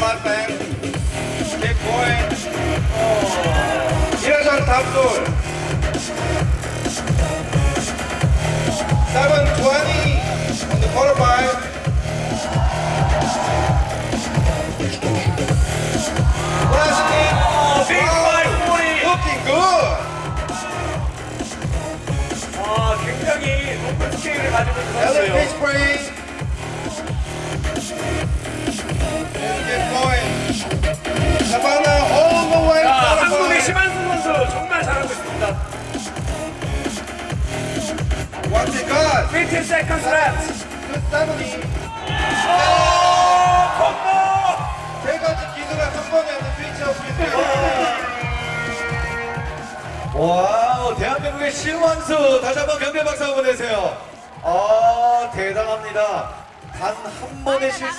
Mannheim, Steckhorn, Irajan 720 on the quarterback. Oh, looking good. 아, 굉장히 높은 스케일을 가지고 들어왔어요. 정말 잘하고 있습니다. What's it got? 15 seconds left. Good seventy. 오, 콤보! 세 가지 기술을 한 번에 하는 피처 스피드. 와우 대한민국의 신완수 다시 한번 경대 박수 한번 내세요 아 대단합니다 단 한 번의 실수